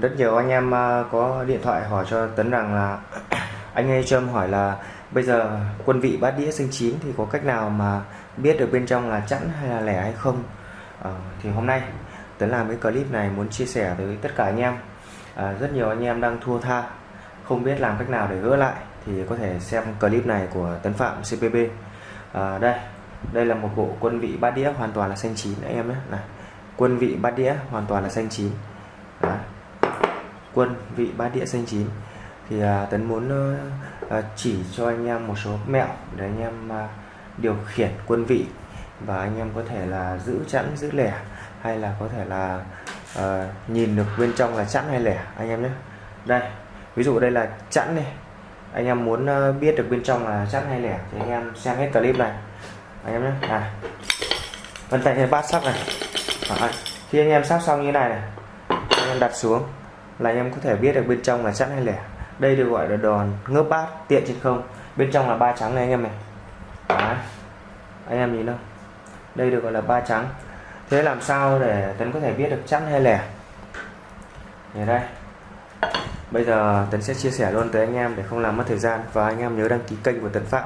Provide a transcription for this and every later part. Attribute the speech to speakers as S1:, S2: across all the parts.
S1: rất nhiều anh em à, có điện thoại hỏi cho Tấn rằng là anh ấy cho em hỏi là bây giờ quân vị bát đĩa xanh chín thì có cách nào mà biết được bên trong là chẵn hay là lẻ hay không? À, thì hôm nay Tấn làm cái clip này muốn chia sẻ tới tất cả anh em. À, rất nhiều anh em đang thua tha không biết làm cách nào để gỡ lại thì có thể xem clip này của Tấn Phạm CPB à, ờ, đây đây là một bộ quân vị bát đĩa hoàn toàn là xanh chín anh em nhé. Này quân vị bát đĩa hoàn toàn là xanh chín. Đó quân vị bát địa xanh chín. Thì à, tấn muốn à, chỉ cho anh em một số mẹo để anh em à, điều khiển quân vị và anh em có thể là giữ chẵn giữ lẻ hay là có thể là à, nhìn được bên trong là chẵn hay lẻ anh em nhé. Đây ví dụ đây là chẵn này anh em muốn biết được bên trong là chẵn hay lẻ thì anh em xem hết clip này. Anh em nhé. À vân tay trên bát sắt này. À, khi anh em sắp xong như này này anh em đặt xuống là anh em có thể biết được bên trong là chẵn hay lẻ. Đây được gọi là đòn ngớp bát, tiện trên không. Bên trong là ba trắng này anh em này. Đấy. anh em nhìn đâu đây được gọi là ba trắng. Thế làm sao để tấn có thể biết được chẵn hay lẻ? Để đây. Bây giờ tấn sẽ chia sẻ luôn tới anh em để không làm mất thời gian. Và anh em nhớ đăng ký kênh của tấn phạm.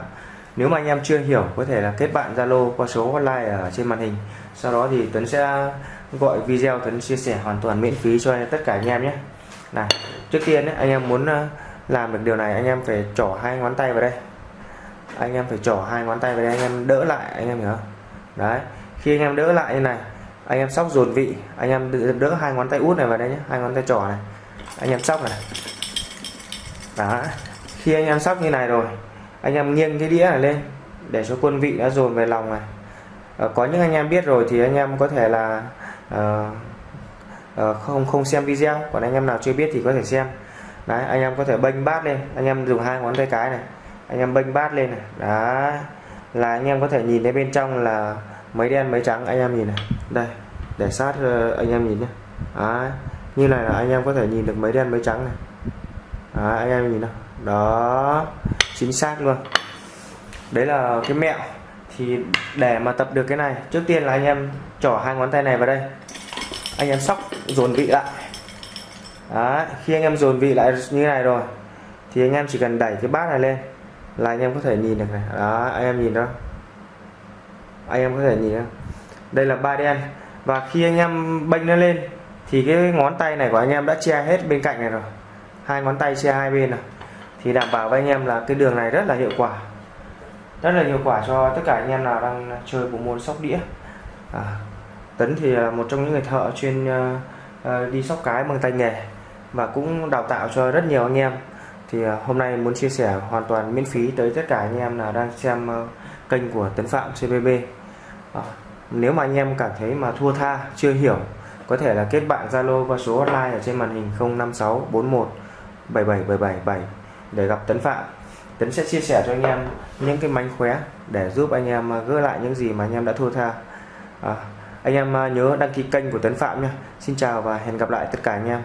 S1: Nếu mà anh em chưa hiểu, có thể là kết bạn Zalo qua số hotline ở trên màn hình. Sau đó thì Tuấn sẽ gọi video Tuấn chia sẻ hoàn toàn miễn phí cho tất cả anh em nhé này trước tiên ấy, anh em muốn làm được điều này anh em phải trỏ hai ngón tay vào đây anh em phải trỏ hai ngón tay vào đây anh em đỡ lại anh em hiểu không đấy khi anh em đỡ lại như này anh em sóc dồn vị anh em đỡ hai ngón tay út này vào đây nhé hai ngón tay trỏ này anh em sóc này đó khi anh em sóc như này rồi anh em nghiêng cái đĩa này lên để cho quân vị đã dồn về lòng này à, có những anh em biết rồi thì anh em có thể là uh, Ờ, không không xem video. Còn anh em nào chưa biết thì có thể xem. Đấy anh em có thể bênh bát lên. Anh em dùng hai ngón tay cái này. Anh em bênh bát lên này. Đó là anh em có thể nhìn thấy bên trong là mấy đen mấy trắng. Anh em nhìn này. Đây để sát ờ, anh em nhìn nhé đấy. như này là anh em có thể nhìn được mấy đen mấy trắng này. Đấy, anh em nhìn nào. Đó chính xác luôn. Đấy là cái mẹo. Thì để mà tập được cái này trước tiên là anh em trỏ hai ngón tay này vào đây anh em sóc dồn vị lại. Đấy, khi anh em dồn vị lại như này rồi thì anh em chỉ cần đẩy cái bát này lên là anh em có thể nhìn được này. Đó anh em nhìn đó. Anh em có thể nhìn đó. đây là ba đen. Và khi anh em bênh nó lên thì cái ngón tay này của anh em đã che hết bên cạnh này rồi. Hai ngón tay che hai bên này thì đảm bảo với anh em là cái đường này rất là hiệu quả. Rất là hiệu quả cho tất cả anh em nào đang chơi bộ môn sóc đĩa. À, Tấn thì là một trong những người thợ chuyên uh, đi sóc cái bằng tay nghề và cũng đào tạo cho rất nhiều anh em. Thì uh, hôm nay muốn chia sẻ hoàn toàn miễn phí tới tất cả anh em nào đang xem uh, kênh của Tấn Phạm CBB à, ờ, nếu mà anh em cảm thấy mà thua tha chưa hiểu có thể là kết bạn Zalo qua số hotline ở trên màn hình 05641 77777 để gặp Tấn Phạm. Tấn sẽ chia sẻ cho anh em những cái mánh khóe để giúp anh em gỡ lại những gì mà anh em đã thua tha. À, anh em à, nhớ đăng ký kênh của Tấn Phạm nha Xin chào và hẹn gặp lại tất cả anh em.